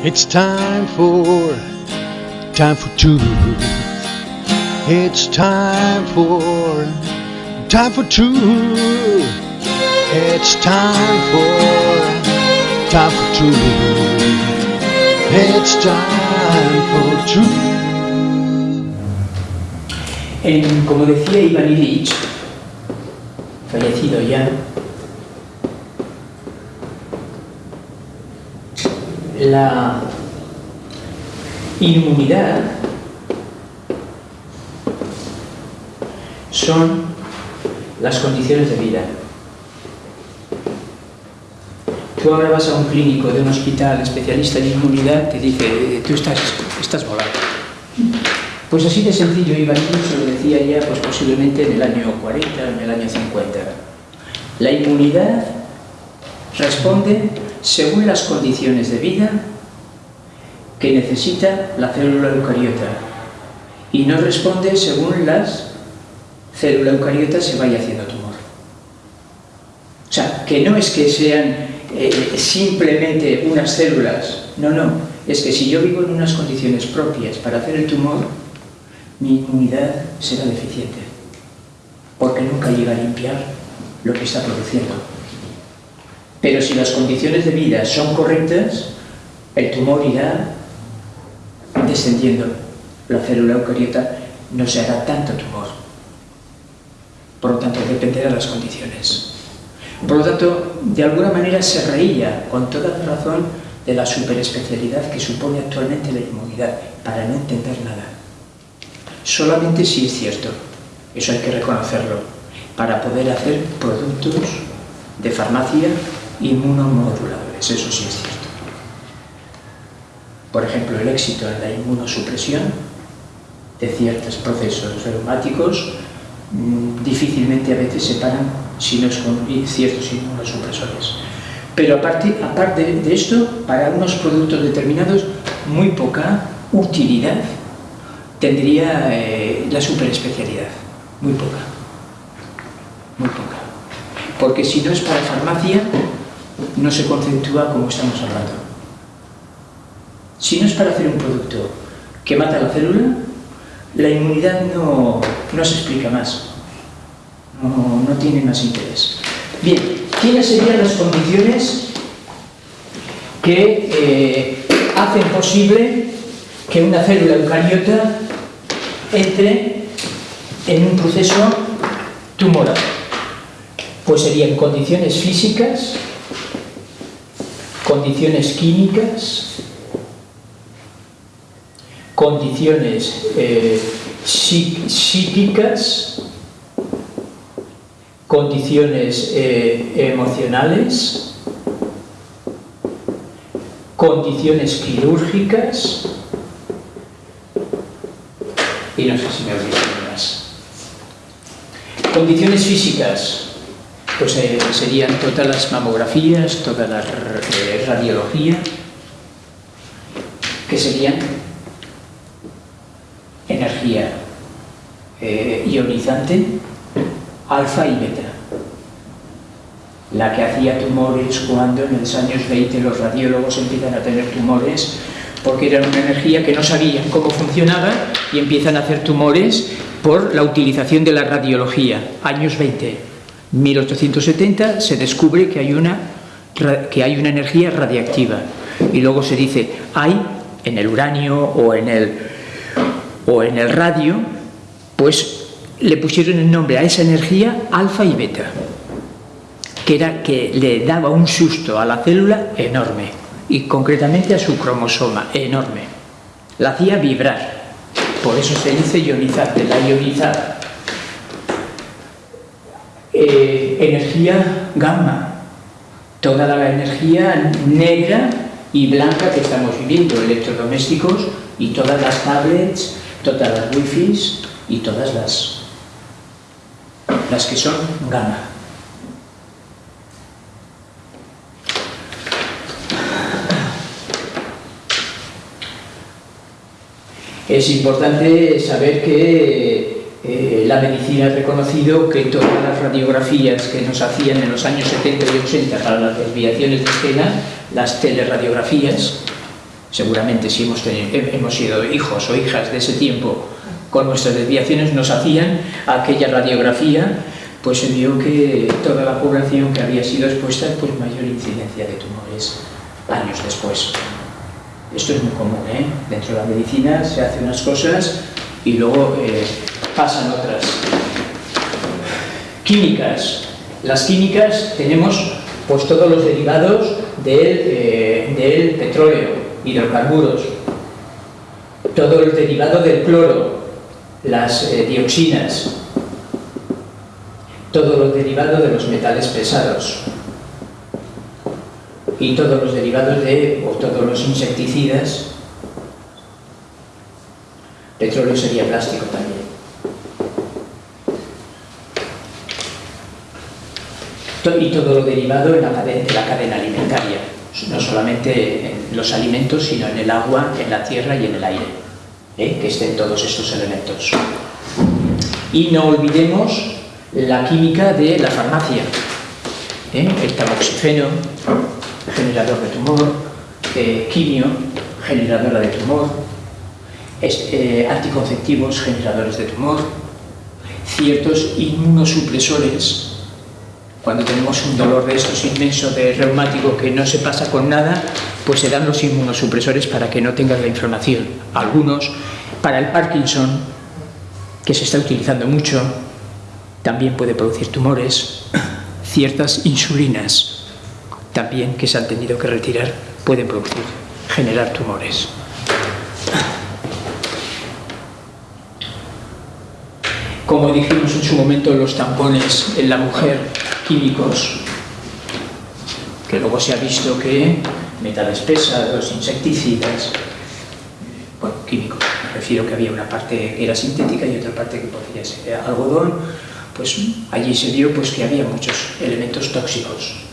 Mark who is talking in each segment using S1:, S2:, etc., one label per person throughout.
S1: It's time for, time for truth. It's time for, time for truth. It's time for, time for truth. It's time for truth.
S2: En, como decía Iván Ilich, fallecido ya, la inmunidad son las condiciones de vida. Tú ahora vas a un clínico de un hospital especialista en inmunidad, te dice, tú estás, estás volado. Pues así de sencillo, Iván se lo decía ya pues posiblemente en el año 40, en el año 50. La inmunidad responde según las condiciones de vida que necesita la célula eucariota y no responde según las célula eucariota se vaya haciendo tumor. O sea, que no es que sean eh, simplemente unas células, no, no, es que si yo vivo en unas condiciones propias para hacer el tumor, mi inmunidad será deficiente, porque nunca llega a limpiar lo que está produciendo. Pero si las condiciones de vida son correctas, el tumor irá descendiendo. La célula eucariota no se hará tanto tumor. Por lo tanto, dependerá de las condiciones. Por lo tanto, de alguna manera se reía con toda razón de la superespecialidad que supone actualmente la inmunidad, para no entender nada. Solamente si es cierto, eso hay que reconocerlo, para poder hacer productos de farmacia inmunomoduladores, eso sí es cierto. Por ejemplo, el éxito en la inmunosupresión de ciertos procesos reumáticos mm, difícilmente a veces se paran si no es con ciertos inmunosupresores. Pero aparte, aparte de esto, para unos productos determinados, muy poca utilidad tendría eh, la superespecialidad, muy poca, muy poca. Porque si no es para farmacia, no se conceptúa como estamos hablando. Si no es para hacer un producto que mata la célula, la inmunidad no, no se explica más, no, no tiene más interés. Bien, ¿quiénes serían las condiciones que eh, hacen posible que una célula eucariota entre en un proceso tumoral? Pues serían condiciones físicas, condiciones químicas, condiciones eh, psíquicas, condiciones eh, emocionales, condiciones quirúrgicas y no sé si me olvido más. Condiciones físicas, pues eh, serían todas las mamografías, toda la eh, radiología, que serían energía eh, ionizante, alfa y beta. La que hacía tumores cuando en los años 20 los radiólogos empiezan a tener tumores porque era una energía que no sabían cómo funcionaba y empiezan a hacer tumores por la utilización de la radiología, años 20. 1870 se descubre que hay una, que hay una energía radiactiva. Y luego se dice, hay en el uranio o en el, o en el radio, pues le pusieron el nombre a esa energía alfa y beta, que era que le daba un susto a la célula enorme y concretamente a su cromosoma enorme. La hacía vibrar, por eso se dice ionizante, la ionizada eh, energía gamma, toda la energía negra y blanca que estamos viviendo, electrodomésticos y todas las tablets, todas las wifi y todas las, las que son gamma. Es importante saber que eh, la medicina ha reconocido que todas las radiografías que nos hacían en los años 70 y 80 para las desviaciones de escena, las teleradiografías, seguramente si hemos, tenido, hemos sido hijos o hijas de ese tiempo con nuestras desviaciones, nos hacían aquella radiografía, pues se vio que toda la población que había sido expuesta, pues mayor incidencia de tumores años después. Esto es muy común, ¿eh? Dentro de la medicina se hacen unas cosas y luego eh, pasan otras. Químicas. Las químicas tenemos pues todos los derivados del, eh, del petróleo, hidrocarburos, todo el derivado del cloro, las eh, dioxinas, todos los derivados de los metales pesados y todos los derivados de, o todos los insecticidas, petróleo sería plástico también. y todo lo derivado en la cadena, de la cadena alimentaria, no solamente en los alimentos, sino en el agua, en la tierra y en el aire, ¿eh? que estén todos estos elementos. Y no olvidemos la química de la farmacia, ¿eh? el tamoxifeno, generador de tumor, eh, quimio, generadora de tumor, anticonceptivos, generadores de tumor, ciertos inmunosupresores cuando tenemos un dolor de estos inmenso de reumático que no se pasa con nada, pues se dan los inmunosupresores para que no tengas la inflamación. Algunos, para el Parkinson, que se está utilizando mucho, también puede producir tumores. Ciertas insulinas, también que se han tenido que retirar, pueden producir, generar tumores. Como dijimos en su momento, los tampones en la mujer químicos, que luego se ha visto que metales pesados, insecticidas, bueno, químicos, me refiero que había una parte que era sintética y otra parte que podría ser algodón, pues allí se vio pues, que había muchos elementos tóxicos.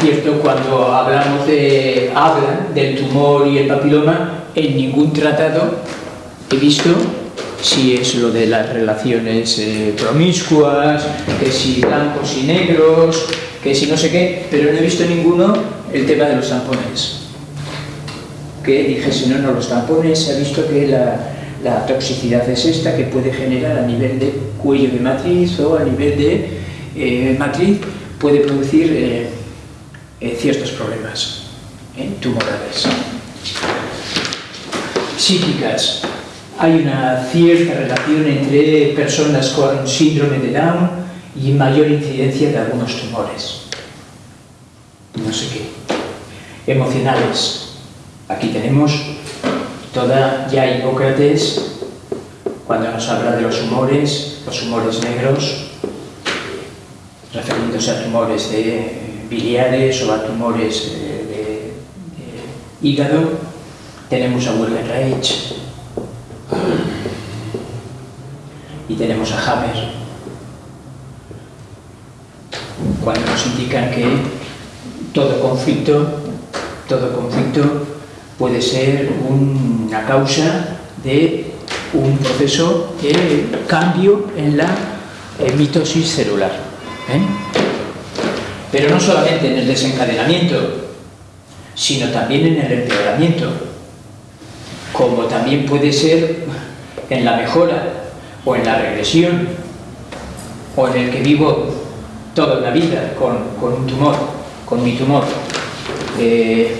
S2: Cierto, cuando hablamos de, hablan del tumor y el papiloma, en ningún tratado he visto si es lo de las relaciones eh, promiscuas, que si blancos y negros, que si no sé qué, pero no he visto ninguno el tema de los tampones. Que dije, si no, no, los tampones, se ha visto que la, toxicidad es esta, que puede generar a nivel de cuello de matriz o a nivel de eh, matriz, puede producir eh, ciertos problemas tumorales. Psíquicas, hay una cierta relación entre personas con síndrome de Down y mayor incidencia de algunos tumores. No sé qué. Emocionales. Aquí tenemos toda ya Hipócrates cuando nos habla de los humores, los humores negros, refiriéndose a tumores de biliares o a tumores de, hígado. Tenemos a Wilhelm Reich, y tenemos a Hammer, cuando nos indican que todo conflicto, todo conflicto puede ser una causa de un proceso de cambio en la mitosis celular. ¿eh? Pero no solamente en el desencadenamiento, sino también en el empeoramiento, como también puede ser en la mejora o en la regresión, o en el que vivo toda la vida con, un tumor, con mi tumor. Eh,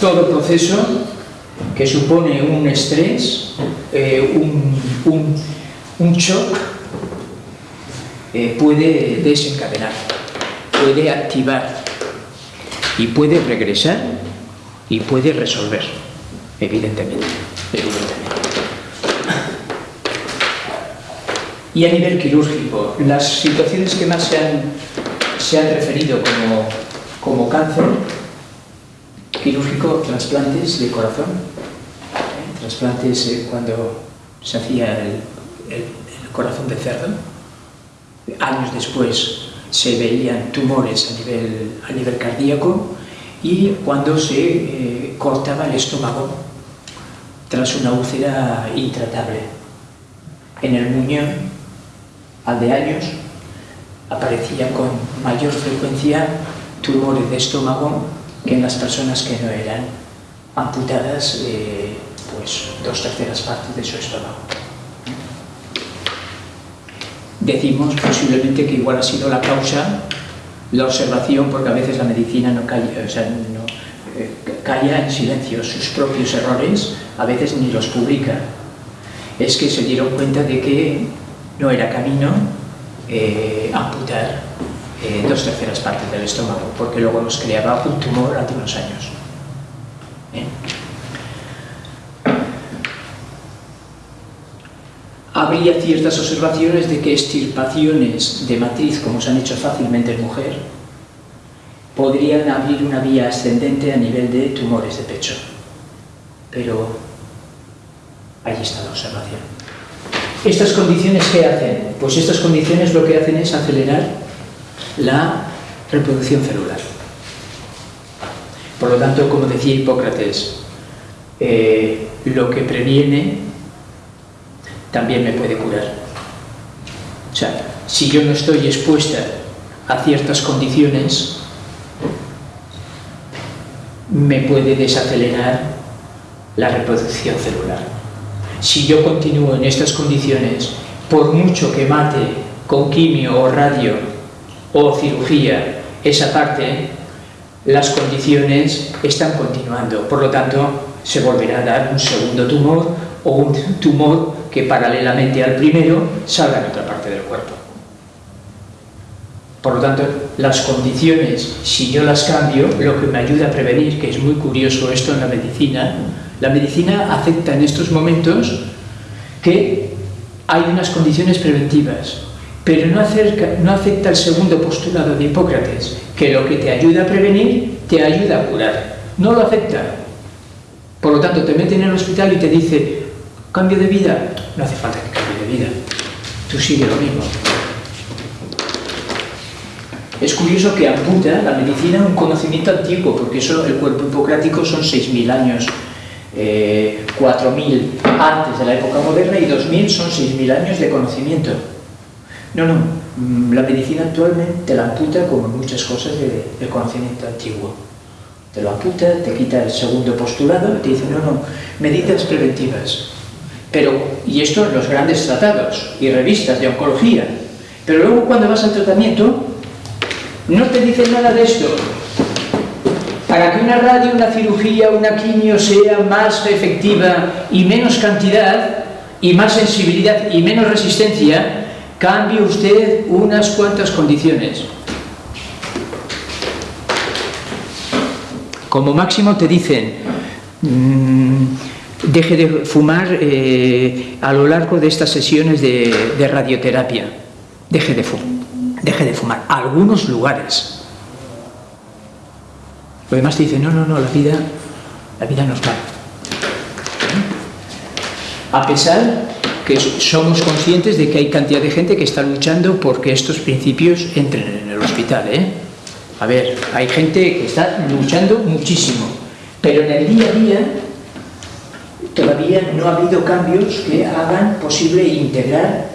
S2: todo proceso que supone un estrés, eh, un, un, shock, eh, puede desencadenar, puede activar y puede regresar y puede resolver, evidentemente. evidentemente. Y a nivel quirúrgico, las situaciones que más se han, se han referido como, como cáncer quirúrgico, trasplantes de corazón, ¿eh? trasplantes eh, cuando se hacía el, corazón de cerdo, años después se veían tumores a nivel, a nivel cardíaco y cuando se eh, cortaba el estómago tras una úlcera intratable. En el muñón al de años aparecía con mayor frecuencia tumores de estómago que en las personas que no eran amputadas eh, pues dos terceras partes de su estómago. Decimos posiblemente que igual ha sido la causa la observación, porque a veces la medicina no calla, o sea, no, eh, calla en silencio sus propios errores, a veces ni los publica. Es que se dieron cuenta de que no era camino eh, amputar eh, dos terceras partes del estómago, porque luego nos creaba un tumor hace unos años. Habría ciertas observaciones de que extirpaciones de matriz, como se han hecho fácilmente en mujer, podrían abrir una vía ascendente a nivel de tumores de pecho. Pero ahí está la observación. ¿Estas condiciones qué hacen? Pues estas condiciones lo que hacen es acelerar la reproducción celular. Por lo tanto, como decía Hipócrates, eh, lo que previene también me puede curar. O sea, si yo no estoy expuesta a ciertas condiciones, me puede desacelerar la reproducción celular. Si yo continúo en estas condiciones, por mucho que mate con quimio o radio o cirugía esa parte, las condiciones están continuando. Por lo tanto, se volverá a dar un segundo tumor o un tumor que paralelamente al primero salga en otra parte del cuerpo. Por lo tanto, las condiciones, si yo las cambio, lo que me ayuda a prevenir, que es muy curioso esto en la medicina, la medicina acepta en estos momentos que hay unas condiciones preventivas, pero no, no acepta el segundo postulado de Hipócrates, que lo que te ayuda a prevenir, te ayuda a curar. No lo acepta. Por lo tanto, te meten en el hospital y te dice, Cambio de vida, no hace falta que cambie de vida. Tú sigue lo mismo. Es curioso que amputa la medicina un conocimiento antiguo, porque eso, el cuerpo hipocrático son 6.000 años, 4.000 eh, antes de la época moderna y 2.000 son 6.000 años de conocimiento. No, no, mm, la medicina actualmente te la amputa como muchas cosas del conocimiento antiguo. Te lo amputa, te quita el segundo postulado, te dice, no, no, medidas preventivas. Pero, y esto en los grandes tratados y revistas de oncología. Pero luego cuando vas al tratamiento, no te dicen nada de esto. Para que una radio, una cirugía, una quimio sea más efectiva y menos cantidad, y más sensibilidad y menos resistencia, cambie usted unas cuantas condiciones. Como máximo te dicen, mmm, deje de fumar eh, a lo largo de estas sesiones de, radioterapia. Deje de, deje de fumar. Algunos lugares. Lo demás te dicen, no, no, no, la vida, la vida no es mala. A pesar que somos conscientes de que hay cantidad de gente que está luchando porque estos principios entren en el hospital. ¿eh? A ver, hay gente que está luchando muchísimo, pero en el día a día todavía no ha habido cambios que hagan posible integrar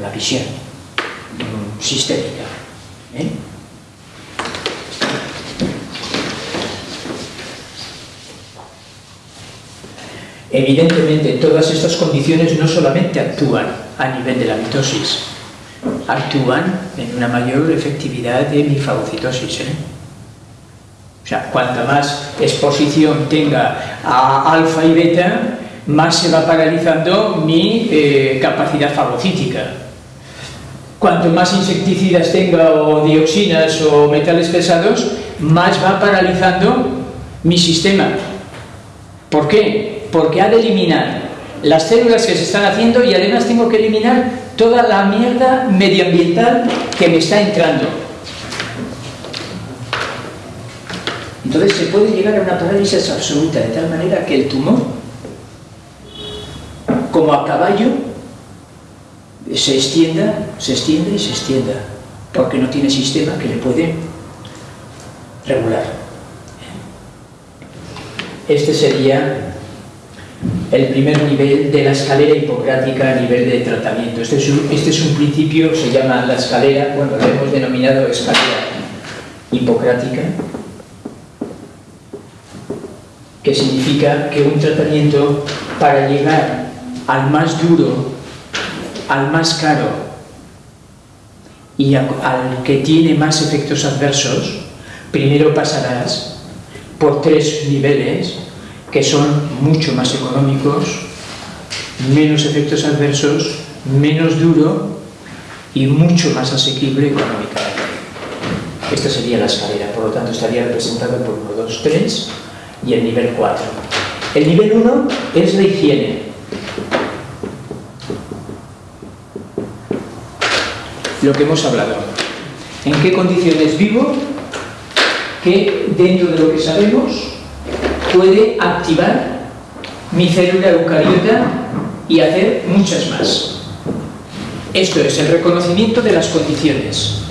S2: la visión sistémica. ¿eh? Evidentemente, todas estas condiciones no solamente actúan a nivel de la mitosis, actúan en una mayor efectividad de mi fagocitosis. ¿eh? Sea, cuanta más exposición tenga a alfa y beta, más se va paralizando mi eh, capacidad fagocítica. Cuanto más insecticidas tenga o dioxinas o metales pesados, más va paralizando mi sistema. ¿Por qué? Porque ha de eliminar las células que se están haciendo y además tengo que eliminar toda la mierda medioambiental que me está entrando. Entonces se puede llegar a una parálisis absoluta, de tal manera que el tumor, como a caballo, se extienda, se extiende y se extienda, porque no tiene sistema que le puede regular. Este sería el primer nivel de la escalera hipocrática a nivel de tratamiento. Este es un, este es un principio, se llama la escalera, bueno, lo hemos denominado escalera hipocrática, que significa que un tratamiento para llegar al más duro, al más caro y al que tiene más efectos adversos, primero pasarás por tres niveles que son mucho más económicos, menos efectos adversos, menos duro y mucho más asequible económicamente. Esta sería la escalera, por lo tanto estaría representada por 1, 2, 3 y el nivel 4. El nivel 1 es la higiene. Lo que hemos hablado. ¿En qué condiciones vivo? Que dentro de lo que sabemos puede activar mi célula eucariota y hacer muchas más. Esto es el reconocimiento de las condiciones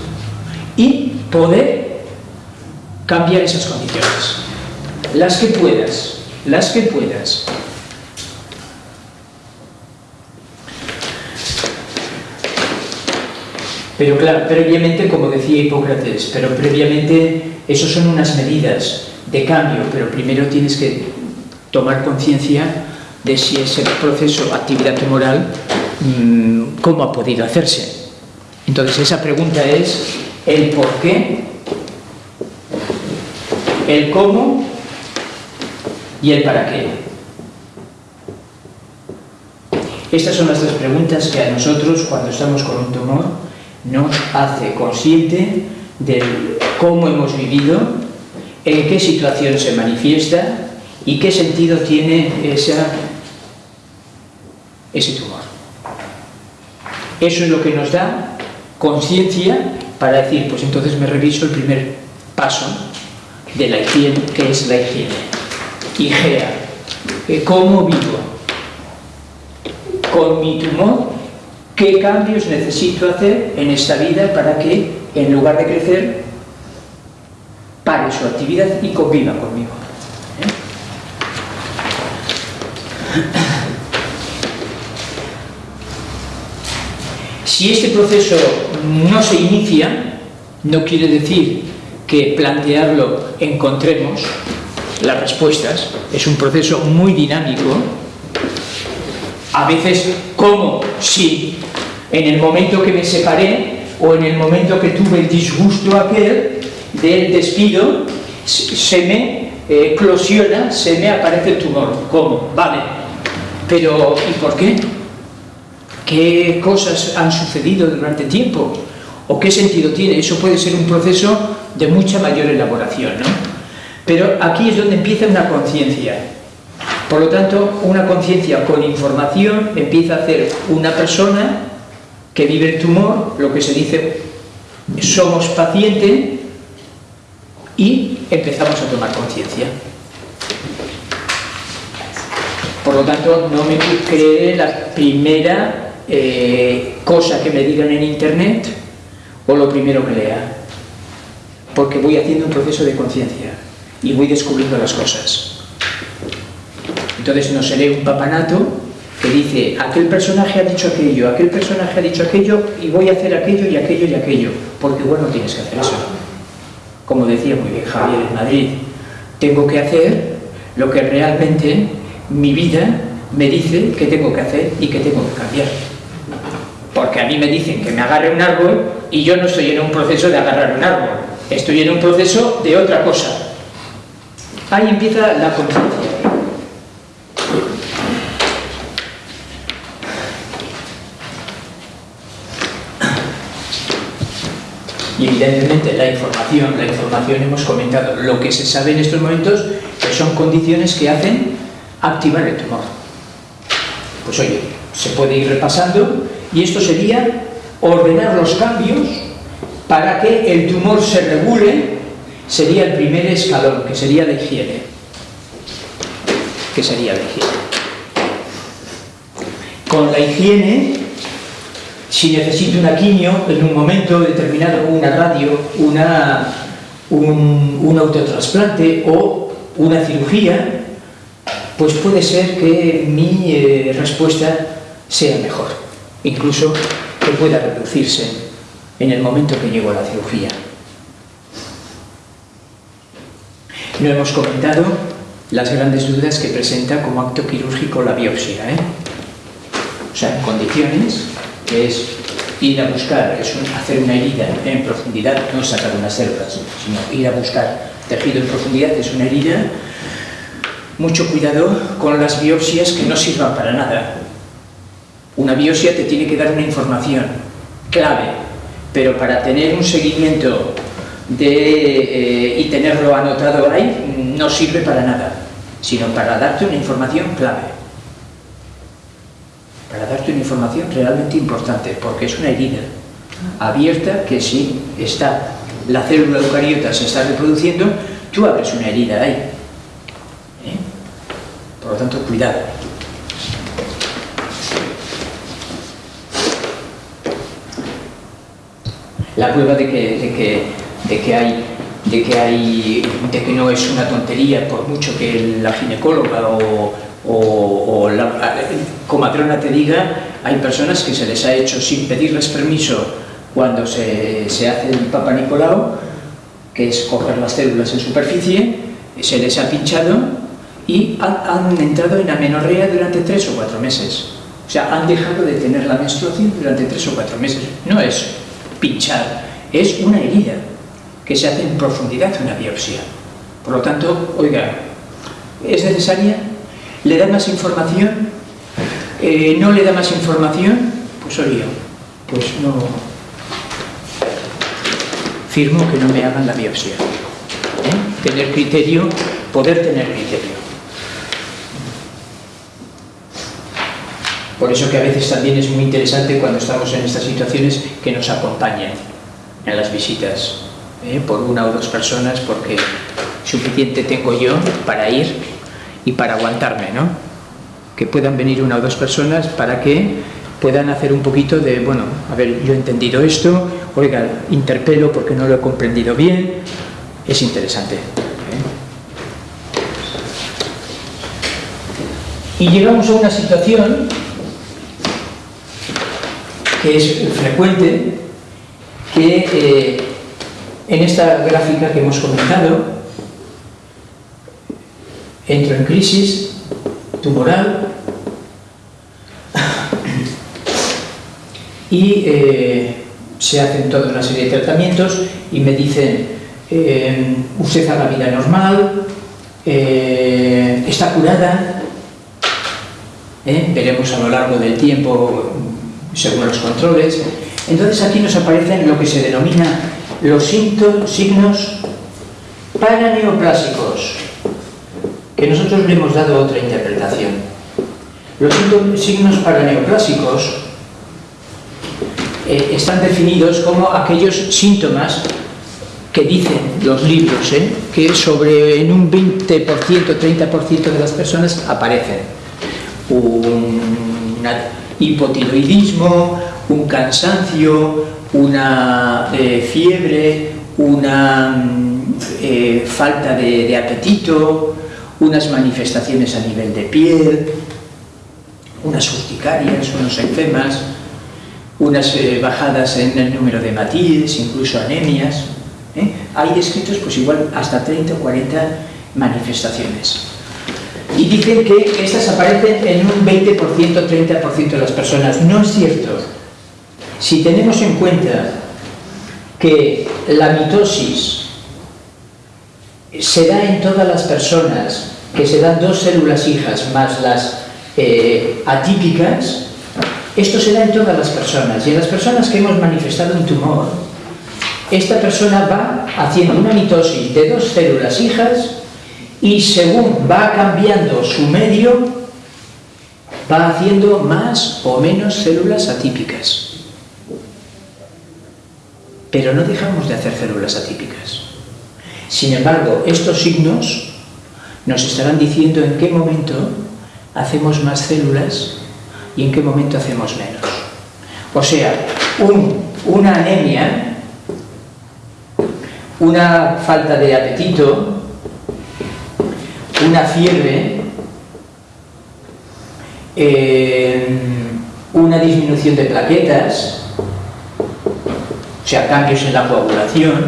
S2: y poder cambiar esas condiciones. Las que puedas, las que puedas. Pero claro, previamente, como decía Hipócrates, pero previamente, eso son unas medidas de cambio, pero primero tienes que tomar conciencia de si ese proceso, actividad tumoral, mm, cómo ha podido hacerse. Entonces esa pregunta es el por qué, el cómo y el para qué. Estas son las tres preguntas que a nosotros, cuando estamos con un tumor, nos hace consciente de cómo hemos vivido en qué situación se manifiesta y qué sentido tiene esa, ese tumor. Eso es lo que nos da conciencia para decir, pues entonces me reviso el primer paso de la higiene, que es la higiene. IGEA. ¿Cómo vivo? Con mi tumor, ¿qué cambios necesito hacer en esta vida para que, en lugar de crecer, pare su actividad y conviva conmigo. Si este proceso no se inicia, no quiere decir que plantearlo encontremos las respuestas, es un proceso muy dinámico, a veces como si en el momento que me separé o en el momento que tuve el disgusto aquel, del despido se me eh, eclosiona, se me aparece el tumor. ¿Cómo? Vale. Pero, ¿y por qué? ¿Qué cosas han sucedido durante tiempo? ¿O qué sentido tiene? Eso puede ser un proceso de mucha mayor elaboración, ¿no? Pero aquí es donde empieza una conciencia. Por lo tanto, una conciencia con información empieza a hacer una persona que vive el tumor, lo que se dice, somos pacientes, y empezamos a tomar conciencia. Por lo tanto, no me creeré la primera eh, cosa que me digan en internet o lo primero que lea, porque voy haciendo un proceso de conciencia y voy descubriendo las cosas. Entonces no seré un papanato que dice, aquel personaje ha dicho aquello, aquel personaje ha dicho aquello y voy a hacer aquello y aquello y aquello, porque bueno, tienes que hacer eso como decía muy bien Javier en Madrid, tengo que hacer lo que realmente mi vida me dice que tengo que hacer y que tengo que cambiar. Porque a mí me dicen que me agarre un árbol y yo no estoy en un proceso de agarrar un árbol, estoy en un proceso de otra cosa. Ahí empieza la conciencia. y evidentemente la información, la información hemos comentado, lo que se sabe en estos momentos que son condiciones que hacen activar el tumor. Pues oye, se puede ir repasando y esto sería ordenar los cambios para que el tumor se regule, sería el primer escalón, que sería la higiene. Que sería la higiene. Con la higiene si necesito una quimio en un momento determinado, una radio, una, un, un autotrasplante o una cirugía, pues puede ser que mi eh, respuesta sea mejor, incluso que pueda reducirse en el momento que llego a la cirugía. No hemos comentado las grandes dudas que presenta como acto quirúrgico la biopsia. ¿eh? O sea, en condiciones, que es ir a buscar, es hacer una herida en profundidad, no sacar unas células, sino ir a buscar tejido en profundidad, es una herida. Mucho cuidado con las biopsias que no sirvan para nada. Una biopsia te tiene que dar una información clave, pero para tener un seguimiento eh, y tenerlo anotado ahí no sirve para nada, sino para darte una información clave para darte una información realmente importante, porque es una herida abierta que si está, la célula eucariota se está reproduciendo, tú abres una herida ahí. ¿Eh? Por lo tanto, cuidado. La prueba de que, hay de que, hay, de que no es una tontería por mucho que la ginecóloga o, o, la comadrona te diga, hay personas que se les ha hecho sin pedirles permiso cuando se, hace el Papa Nicolau, que es coger las células en superficie, se les ha pinchado y han, entrado en amenorrea durante tres o cuatro meses. O sea, han dejado de tener la menstruación durante tres o cuatro meses. No es pinchar, es una herida que se hace en profundidad una biopsia. Por lo tanto, oiga, ¿es necesaria? ¿Le da más información? Eh, ¿No le da más información? Pues oye, pues no... Firmo que no me hagan la biopsia. ¿Eh? Tener criterio, poder tener criterio. Por eso que a veces también es muy interesante cuando estamos en estas situaciones que nos acompañen en las visitas, ¿eh? por una o dos personas, porque suficiente tengo yo para ir y para aguantarme, ¿no? Que puedan venir una o dos personas para que puedan hacer un poquito de, bueno, a ver, yo he entendido esto, oiga, interpelo porque no lo he comprendido bien, es interesante. ¿eh? Y llegamos a una situación que es frecuente, que eh, en esta gráfica que hemos comentado, entro en crisis tumoral y eh, se hacen toda una serie de tratamientos y me dicen eh, usted haga vida normal eh, está curada veremos a lo largo del tiempo según los controles. Entonces aquí nos aparecen lo que se denomina los signos paraneoplásicos que nosotros le hemos dado otra interpretación. Los signos paraneoclásicos eh, están definidos como aquellos síntomas que dicen los libros, ¿eh? que sobre en un 20%, 30% de las personas aparecen. Un hipotiroidismo, un cansancio, una eh, fiebre, una mm, falta de apetito, unas manifestaciones a nivel de piel, unas urticarias, unos enfermas, unas eh, bajadas en el número de matíes, incluso anemias. ¿eh? Hay descritos pues igual hasta 30 o 40 manifestaciones. Y dicen que estas aparecen en un 20%, 30% de las personas. No es cierto. Si tenemos en cuenta que la mitosis se da en todas las personas, que se dan dos células hijas más las eh, atípicas, esto se da en todas las personas. Y en las personas que hemos manifestado un tumor, esta persona va haciendo una mitosis de dos células hijas y según va cambiando su medio, va haciendo más o menos células atípicas. Pero no dejamos de hacer células atípicas. Sin embargo, estos signos nos estarán diciendo en qué momento hacemos más células y en qué momento hacemos menos. O sea, una anemia, una falta de apetito, una fiebre, eh, una disminución de plaquetas, sea, cambios en la coagulación,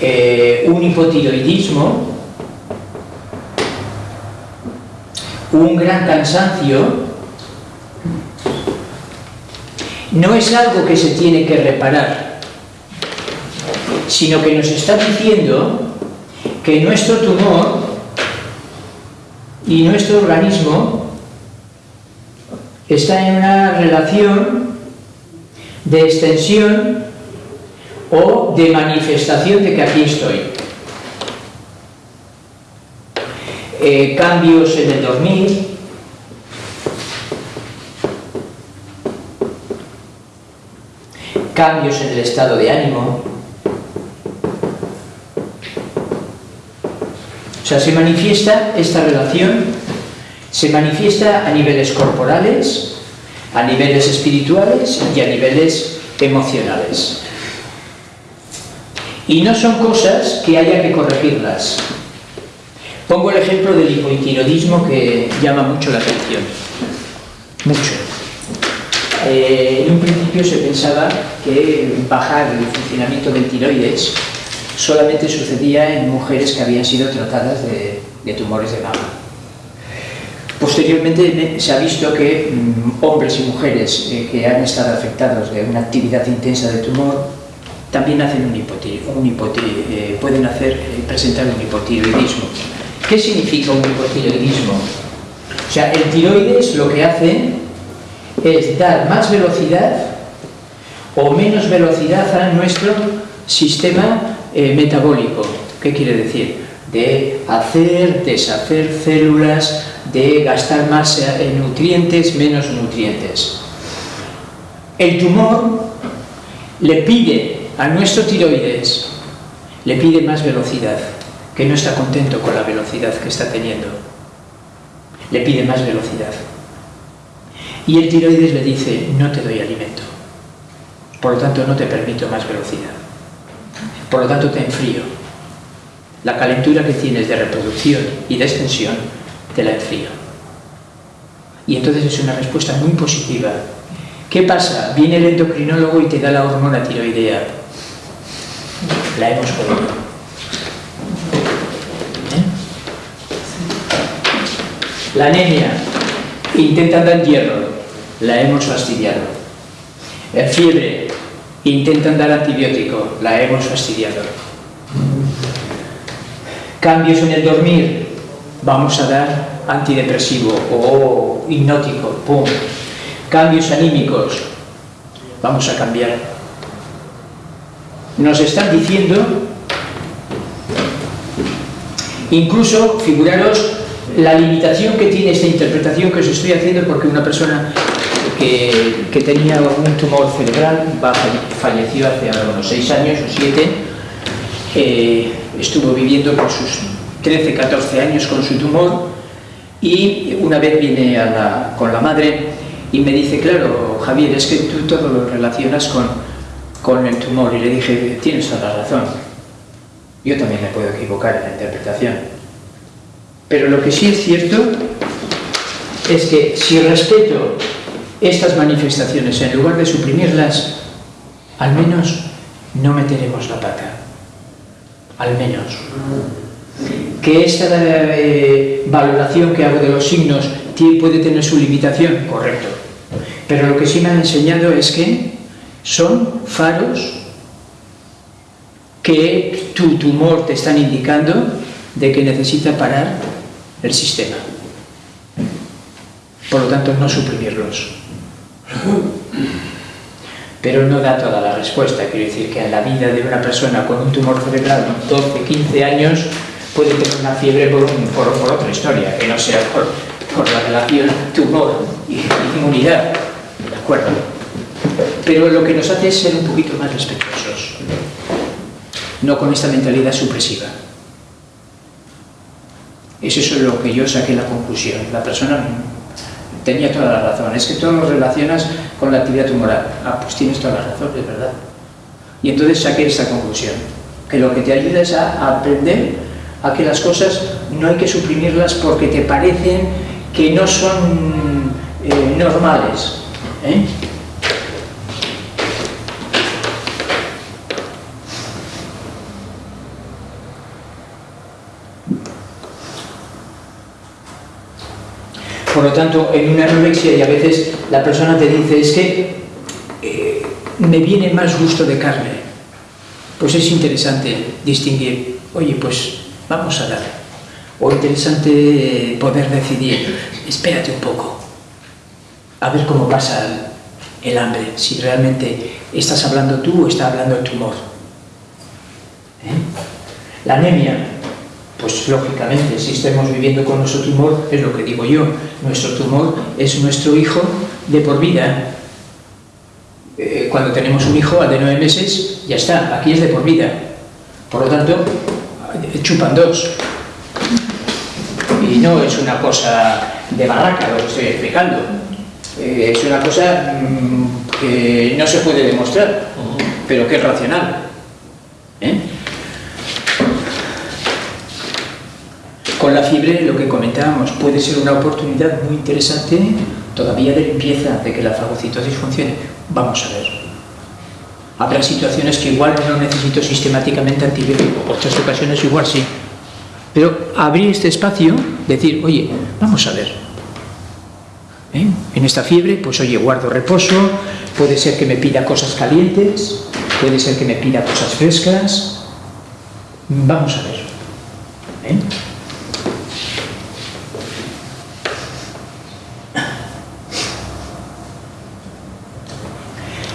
S2: eh, un hipotiroidismo, un gran cansancio, no es algo que se tiene que reparar, sino que nos está diciendo que nuestro tumor y nuestro organismo está en una relación de extensión o de manifestación de que aquí estoy. Eh, cambios en el dormir, cambios en el estado de ánimo. O sea, se manifiesta esta relación, se manifiesta a niveles corporales, a niveles espirituales y a niveles emocionales. Y no son cosas que haya que corregirlas. Pongo el ejemplo del hipotiroidismo que llama mucho la atención. Mucho. Eh, en un principio se pensaba que bajar el funcionamiento del tiroides solamente sucedía en mujeres que habían sido tratadas de, tumores de mama. Posteriormente se ha visto que mm, hombres y mujeres eh, que han estado afectados de una actividad intensa de tumor también hacen un, eh, pueden hacer, presentar un hipotiroidismo. ¿Qué significa un hipotiroidismo? O sea, el tiroides lo que hace es dar más velocidad o menos velocidad a nuestro sistema eh, metabólico. ¿Qué quiere decir? De hacer, deshacer células, de gastar más eh, nutrientes, menos nutrientes. El tumor le pide a nuestro tiroides, le pide más velocidad, que no está contento con la velocidad que está teniendo. Le pide más velocidad. Y el tiroides le dice, no te doy alimento. Por lo tanto, no te permito más velocidad. Por lo tanto, te enfrío. La calentura que tienes de reproducción y de extensión, te la enfrío. Y entonces es una respuesta muy positiva. ¿Qué pasa? Viene el endocrinólogo y te da la hormona tiroidea. La hemos jodido. ¿Eh? La anemia. Intentan dar hierro la hemos fastidiado. En fiebre, intentan dar antibiótico, la hemos fastidiado. Cambios en el dormir, vamos a dar antidepresivo o hipnótico, pum. Cambios anímicos, vamos a cambiar. Nos están diciendo, incluso, figuraros, la limitación que tiene esta interpretación que os estoy haciendo porque una persona que, tenía un tumor cerebral, falleció hace unos 6 años o 7, eh, estuvo viviendo por sus 13, 14 años con su tumor y una vez viene con la madre y me dice, claro, Javier, es que tú todo lo relacionas con, con el tumor. Y le dije, tienes toda la razón. Yo también me puedo equivocar en la interpretación. Pero lo que sí es cierto es que si respeto estas manifestaciones, en lugar de suprimirlas, al menos no meteremos la pata. Al menos. Que esta eh, valoración que hago de los signos puede tener su limitación, correcto. Pero lo que sí me han enseñado es que son faros que tu tumor te están indicando de que necesita parar el sistema. Por lo tanto, no suprimirlos. Pero no da toda la respuesta. Quiero decir que en la vida de una persona con un tumor cerebral de 12, 15 años puede tener una fiebre por, por, otra historia, que no sea por, por la relación tumor y inmunidad. ¿De acuerdo? Pero lo que nos hace es ser un poquito más respetuosos. No con esta mentalidad supresiva. Es eso lo que yo saqué la conclusión. La persona tenía toda la razón, es que todo lo relacionas con la actividad tumoral. Ah, pues tienes toda la razón, es verdad. Y entonces saqué esta conclusión, que lo que te ayuda es a aprender a que las cosas no hay que suprimirlas porque te parecen que no son eh, normales. ¿eh? Por lo tanto, en una anorexia y a veces la persona te dice es que eh, me viene más gusto de carne. Pues es interesante distinguir, oye, pues vamos a dar. O interesante poder decidir, espérate un poco, a ver cómo pasa el, hambre, si realmente estás hablando tú o está hablando el tumor. ¿Eh? La anemia, pues lógicamente, si estamos viviendo con nuestro tumor, es lo que digo yo, nuestro tumor es nuestro hijo de por vida. Eh, cuando tenemos un hijo de nueve meses, ya está, aquí es de por vida. Por lo tanto, chupan dos. Y no es una cosa de barraca lo que estoy explicando. Eh, es una cosa mm, que no se puede demostrar, pero que es racional. La fiebre, lo que comentábamos, puede ser una oportunidad muy interesante todavía de limpieza, de que la fagocitosis funcione. Vamos a ver. Habrá situaciones que igual no necesito sistemáticamente antibiótico, otras ocasiones igual sí. Pero abrir este espacio, decir, oye, vamos a ver. ¿Eh? En esta fiebre, pues oye, guardo reposo, puede ser que me pida cosas calientes, puede ser que me pida cosas frescas. Vamos a ver.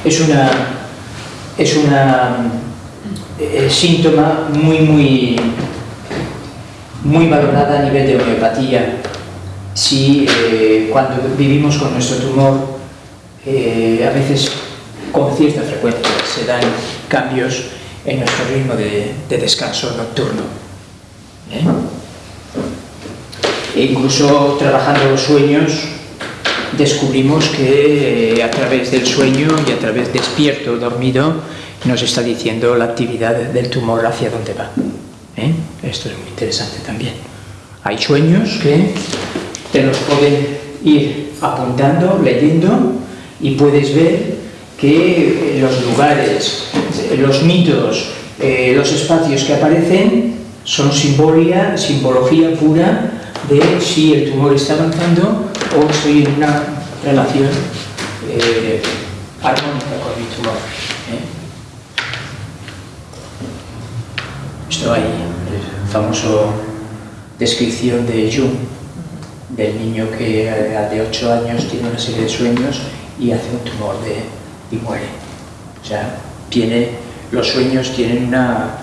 S2: Es una, es una eh, síntoma muy, muy, muy valorada a nivel de homeopatía. Si eh, cuando vivimos con nuestro tumor, eh, a veces con cierta frecuencia se dan cambios en nuestro ritmo de, descanso nocturno. E incluso trabajando los sueños, descubrimos que eh, a través del sueño y a través despierto o dormido nos está diciendo la actividad del tumor hacia dónde va. ¿eh? Esto es muy interesante también. Hay sueños que te los pueden ir apuntando, leyendo y puedes ver que los lugares, los mitos, eh, los espacios que aparecen son simbología, simbología pura de si el tumor está avanzando o estoy una relación eh, armónica con mi tumor. ¿eh? Esto hay el famoso descripción de Jung, del niño que eh, de 8 años tiene una serie de sueños y hace un tumor de, y muere. O sea, tiene, los sueños tienen una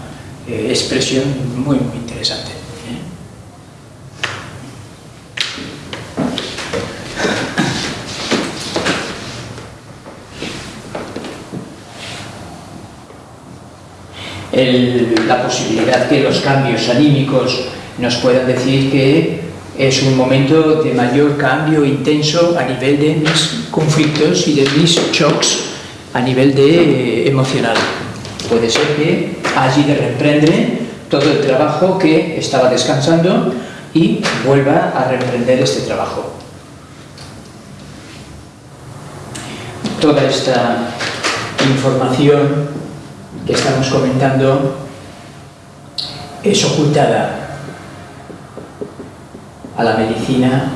S2: expresión muy, muy interesante. La posibilidad que los cambios anímicos nos puedan decir que es un momento de mayor cambio intenso a nivel de mis conflictos y de mis shocks a nivel de, eh, emocional. Puede ser que allí de reprendre todo el trabajo que estaba descansando y vuelva a reprender este trabajo. Toda esta información que estamos comentando es ocultada a la medicina.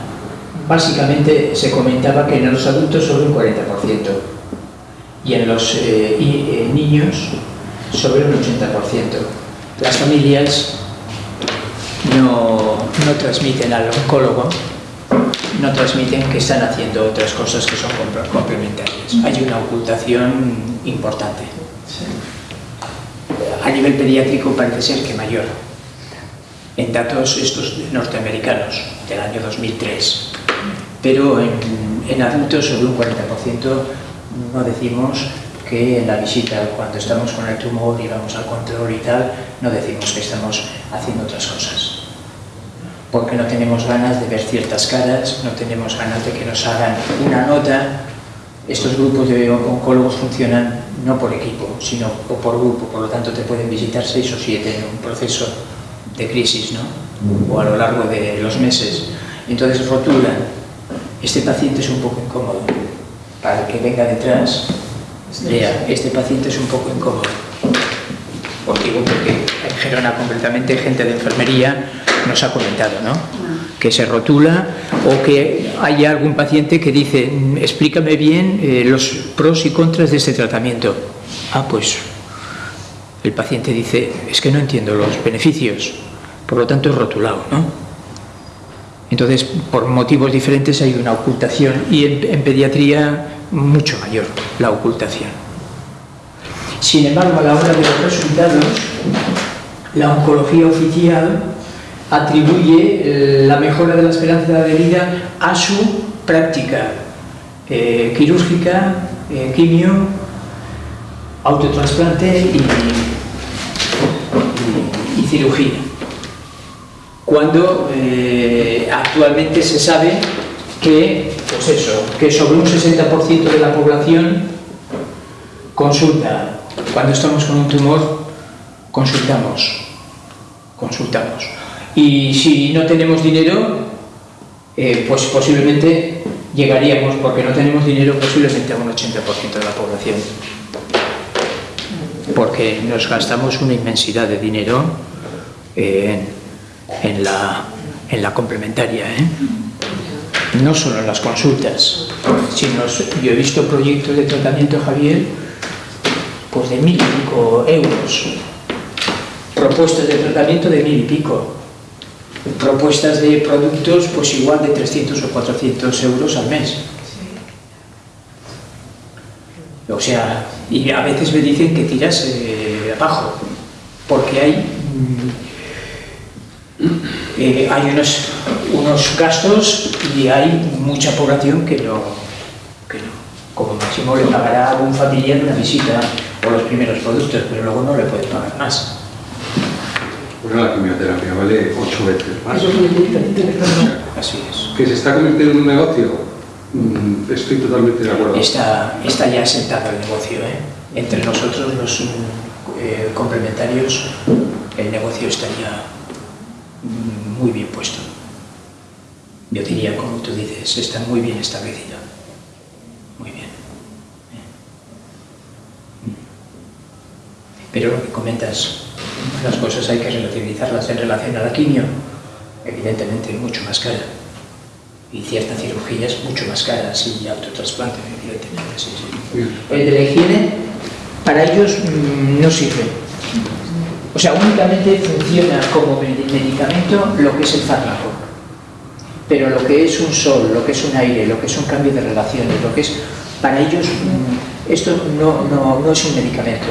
S2: Básicamente se comentaba que en los adultos sobre un 40% y en los eh, eh, niños sobre un 80%. Las familias no, no transmiten al oncólogo, no transmiten que están haciendo otras cosas que son complementarias. Hay una ocultación importante a nivel pediátrico parece ser que mayor. En datos estos norteamericanos del año 2003. Pero en, adultos sobre un 40% no decimos que en la visita, cuando estamos con el tumor y vamos al control y tal, no decimos que estamos haciendo otras cosas. Porque no tenemos ganas de ver ciertas caras, no tenemos ganas de que nos hagan una nota. Estos grupos de oncólogos funcionan no por equipo, sino por grupo, por lo tanto te pueden visitar seis o siete en un proceso de crisis, ¿no? o a lo largo de los meses. Entonces rotulan este paciente es un poco incómodo. Para el que venga detrás, lea, este paciente es un poco incómodo. Os digo porque en Gerona concretamente gente de enfermería nos ha comentado, ¿no? Que se rotula o que haya algún paciente que dice, explícame bien eh, los pros y contras de este tratamiento. Ah, pues el paciente dice, es que no entiendo los beneficios, por lo tanto es rotulado, ¿no? Entonces, por motivos diferentes hay una ocultación y en pediatría mucho mayor la ocultación. Sin embargo, a la hora de los resultados, la oncología oficial atribuye eh, la mejora de la esperanza de vida a su práctica eh, quirúrgica, eh, quimio, autotrasplante y, cirugía. Cuando actualmente se sabe que, pues eso, que sobre un 60% de la población consulta. Cuando estamos con un tumor, consultamos. Consultamos. Y si no tenemos dinero, eh, pues posiblemente llegaríamos, porque no tenemos dinero, posiblemente a un 80% de la población. Porque nos gastamos una inmensidad de dinero la, en la complementaria. ¿eh? No solo en las consultas, sino yo he visto proyectos de tratamiento, Javier, pues de mil y pico euros. Propuestas de tratamiento de mil y pico propuestas de productos pues igual de 300 o 400 euros al mes. O sea, y a veces me dicen que tiras eh, abajo, porque hay, eh, hay unos, unos gastos y hay mucha población que no, que no. Como máximo le pagará a un familiar una visita o los primeros productos, pero luego no le puede pagar más.
S3: Pues la quimioterapia vale ocho veces más.
S2: Eso es Así es.
S3: ¿Que se está convirtiendo en un negocio? Mm, Estoy totalmente de acuerdo.
S2: Está, está ya sentado el negocio. ¿eh? Entre nosotros, los eh, complementarios, el negocio estaría mm, muy bien puesto. Yo diría, como tú dices, está muy bien establecido. Muy bien. Pero lo que comentas, las cosas hay que relativizarlas en relación a la quimio, evidentemente mucho más cara. Y ciertas cirugías mucho más caras y autotrasplante, evidentemente, sí, sí. El de la higiene, para ellos mmm, no sirve. O sea, únicamente funciona como medicamento lo que es el fármaco. Pero lo que es un sol, lo que es un aire, lo que es un cambio de relaciones, lo que es... Para ellos mmm, esto no, no, no es un medicamento.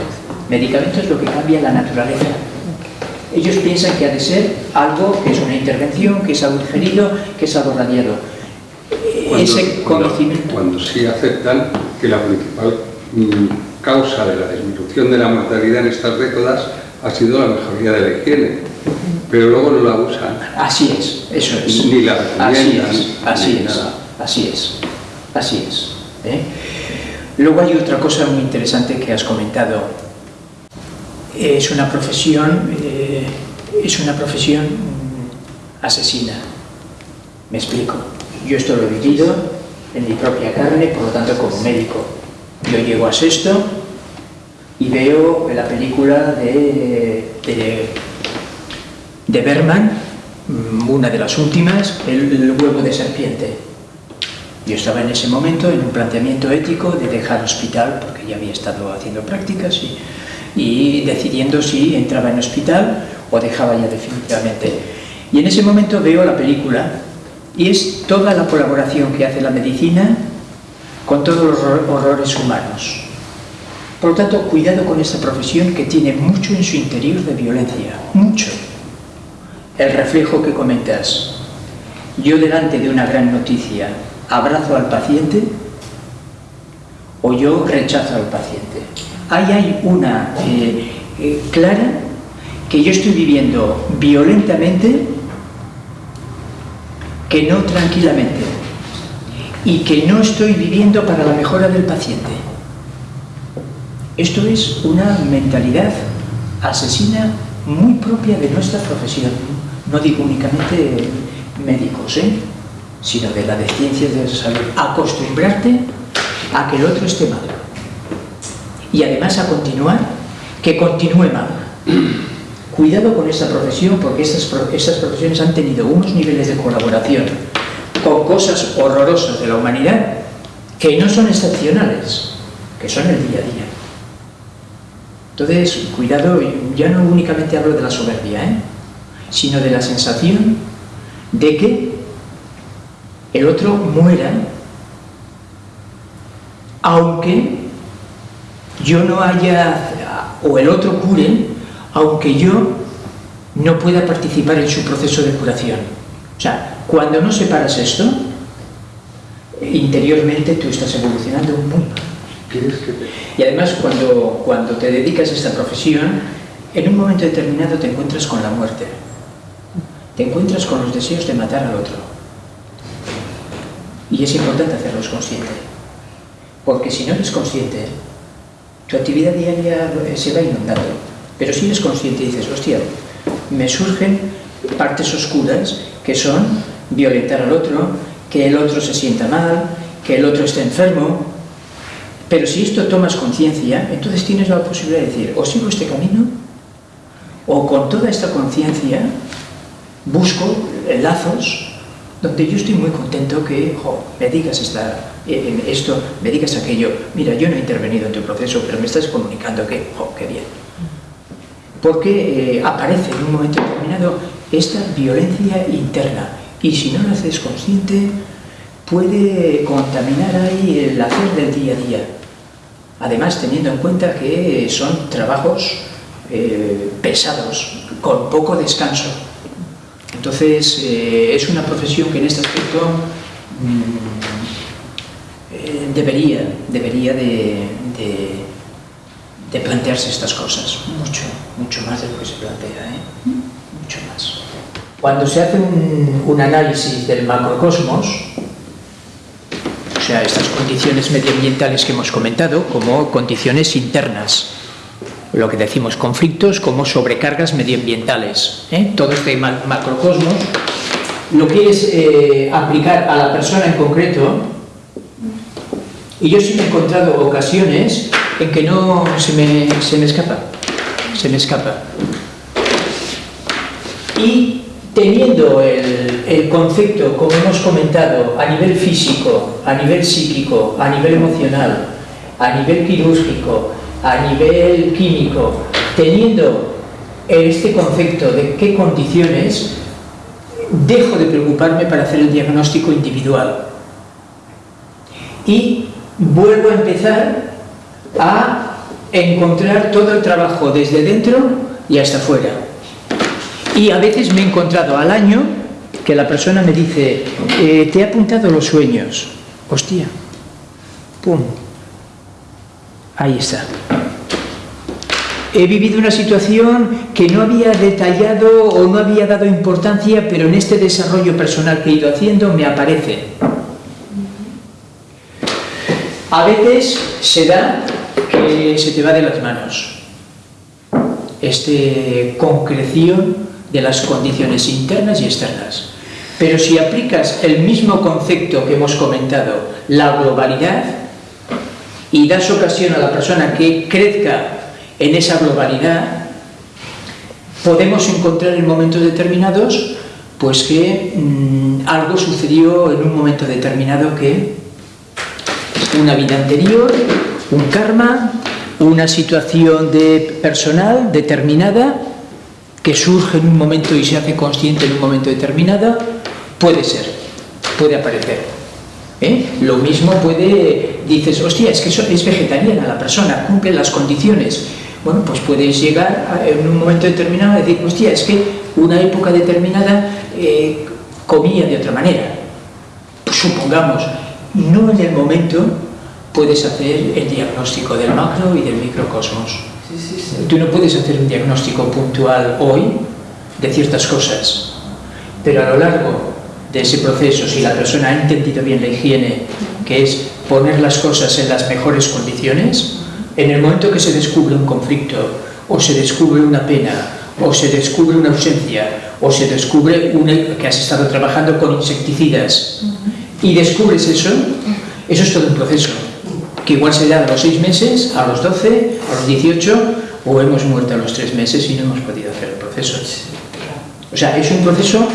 S2: Medicamento es lo que cambia la naturaleza ellos piensan que ha de ser algo que es una intervención, que es algo ingerido, que es algo radiado.
S3: Cuando,
S2: Ese conocimiento...
S3: Cuando, cuando, sí aceptan que la principal mm, causa de la disminución de la mortalidad en estas décadas ha sido la mejoría de la higiene, pero luego no la usan.
S2: Así es, eso es.
S3: Ni la
S2: Así es, así es, así es, así es. ¿eh? Luego hay otra cosa muy interesante que has comentado. Es una profesión... Eh, es una profesión asesina. Me explico. Yo esto lo he vivido en mi propia carne, por lo tanto como médico. Yo llego a sexto y veo la película de, de, de Berman, una de las últimas, el, el huevo de serpiente. Yo estaba en ese momento en un planteamiento ético de dejar hospital, porque ya había estado haciendo prácticas y, y decidiendo si entraba en hospital o dejaba ya definitivamente. Y en ese momento veo la película y es toda la colaboración que hace la medicina con todos los horrores humanos. Por lo tanto, cuidado con esta profesión que tiene mucho en su interior de violencia, mucho. El reflejo que comentas. Yo delante de una gran noticia abrazo al paciente o yo rechazo al paciente. Ahí hay una eh, eh, clara que yo estoy viviendo violentamente que no tranquilamente y que no estoy viviendo para la mejora del paciente. Esto es una mentalidad asesina muy propia de nuestra profesión. No digo únicamente médicos, ¿eh? sino de la de ciencias de la salud, acostumbrarte a que el otro esté mal. Y además a continuar, que continúe mal. Cuidado con esta profesión porque estas, estas profesiones han tenido unos niveles de colaboración con cosas horrorosas de la humanidad que no son excepcionales, que son el día a día. Entonces, cuidado, ya no únicamente hablo de la soberbia, ¿eh? sino de la sensación de que el otro muera aunque yo no haya, o el otro cure, aunque yo no pueda participar en su proceso de curación. O sea, cuando no separas esto, interiormente tú estás evolucionando muy mal. Y además cuando, cuando te dedicas a esta profesión, en un momento determinado te encuentras con la muerte. Te encuentras con los deseos de matar al otro. Y es importante hacerlos consciente. Porque si no eres consciente, tu actividad diaria se va inundando. Pero si eres consciente y dices, hostia, me surgen partes oscuras que son violentar al otro, que el otro se sienta mal, que el otro esté enfermo. Pero si esto tomas conciencia, entonces tienes la posibilidad de decir, o sigo este camino, o con toda esta conciencia busco lazos donde yo estoy muy contento que me digas esta, esto, me digas aquello. Mira, yo no he intervenido en tu proceso, pero me estás comunicando que, jo, qué bien. Porque eh, aparece en un momento determinado esta violencia interna y si no lo haces consciente puede contaminar ahí el hacer del día a día. Además, teniendo en cuenta que son trabajos eh, pesados, con poco descanso. Entonces, eh, es una profesión que en este aspecto mm, eh, debería, debería de, de, plantearse estas cosas, mucho, mucho más de lo que se plantea, mucho más. Cuando se hace un, un análisis del macrocosmos, o sea, estas condiciones medioambientales que hemos comentado, como condiciones internas, lo que decimos conflictos como sobrecargas medioambientales. ¿eh? Todo este macrocosmos lo quieres eh, aplicar a la persona en concreto y yo sí me he encontrado ocasiones en que no se me, se me escapa, se me escapa. Y teniendo el, el, concepto, como hemos comentado, a nivel físico, a nivel psíquico, a nivel emocional, a nivel quirúrgico, a nivel químico, teniendo este concepto de qué condiciones, dejo de preocuparme para hacer el diagnóstico individual. Y vuelvo a empezar a encontrar todo el trabajo desde dentro y hasta fuera. Y a veces me he encontrado al año que la persona me dice, eh, te he apuntado los sueños. Hostia, pum, ahí está he vivido una situación que no había detallado o no había dado importancia, pero en este desarrollo personal que he ido haciendo me aparece. A veces se da que se te va de las manos esta concreción de las condiciones internas y externas. Pero si aplicas el mismo concepto que hemos comentado, la globalidad, y das ocasión a la persona que crezca en esa globalidad podemos encontrar en momentos determinados pues que mm, algo sucedió en un momento determinado que una vida anterior, un karma, una situación de personal determinada que surge en un momento y se hace consciente en un momento determinado, puede ser, puede aparecer. ¿eh? Lo mismo puede, dices, hostia, es que es vegetariana la persona, cumple las condiciones, bueno, pues puedes llegar en un momento determinado a decir, hostia, es que una época determinada eh, comía de otra manera. Pues supongamos, no en el momento puedes hacer el diagnóstico del macro y del microcosmos. Tú no puedes hacer un diagnóstico puntual hoy de ciertas cosas, pero a lo largo de ese proceso, si la persona ha entendido bien la higiene, que es poner las cosas en las mejores condiciones, en el momento que se descubre un conflicto, o se descubre una pena, o se descubre una ausencia, o se descubre una, que has estado trabajando con insecticidas y descubres eso, eso es todo un proceso, que igual se da a los 6 meses, a los 12, a los 18, o hemos muerto a los 3 meses y no hemos podido hacer el proceso. O sea, es un proceso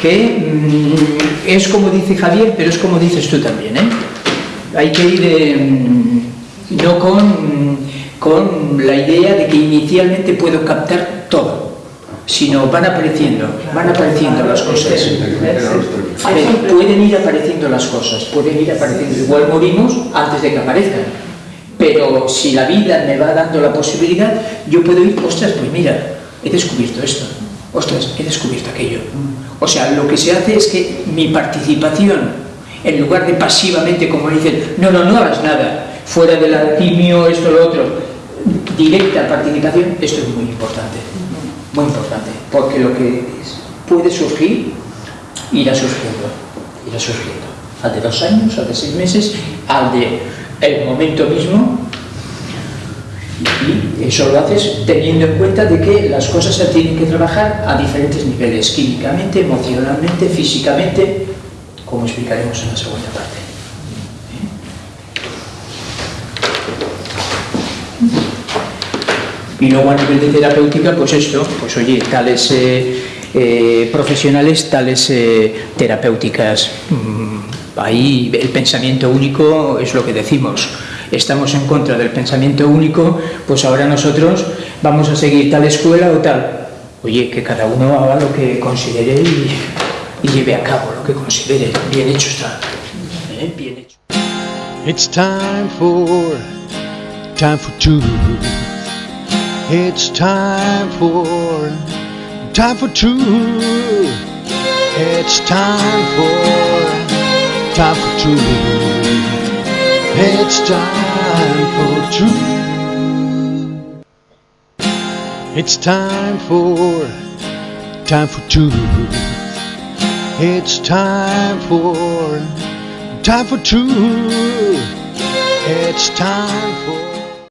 S2: que mm, es como dice Javier, pero es como dices tú también. ¿eh? Hay que ir eh, no con, con la idea de que inicialmente puedo captar todo, sino van apareciendo, van apareciendo las cosas. A ver, pueden ir apareciendo las cosas, pueden ir apareciendo. Igual morimos antes de que aparezcan. Pero si la vida me va dando la posibilidad, yo puedo ir, ostras, pues mira, he descubierto esto, ostras, he descubierto aquello. O sea, lo que se hace es que mi participación, en lugar de pasivamente, como dicen, no, no, no hagas nada, fuera de la quimio, esto, lo otro, directa participación, esto es muy importante, muy importante, porque lo que puede surgir, irá surgiendo, irá surgiendo, al de dos años, al de seis meses, al de el momento mismo, y eso lo haces teniendo en cuenta de que las cosas se tienen que trabajar a diferentes niveles, químicamente, emocionalmente, físicamente, como explicaremos en la segunda parte. Y luego a nivel de terapéutica, pues esto, pues oye, tales eh, eh, profesionales, tales eh, terapéuticas. Mm, ahí el pensamiento único es lo que decimos. Estamos en contra del pensamiento único, pues ahora nosotros vamos a seguir tal escuela o tal. Oye, que cada uno haga lo que considere y, lleve a cabo lo que considere. Bien hecho está. Bien hecho.
S1: It's time for, time for two. It's time for, time for two. It's time for two. It's time for, time for two. It's time for, time for two. It's time for.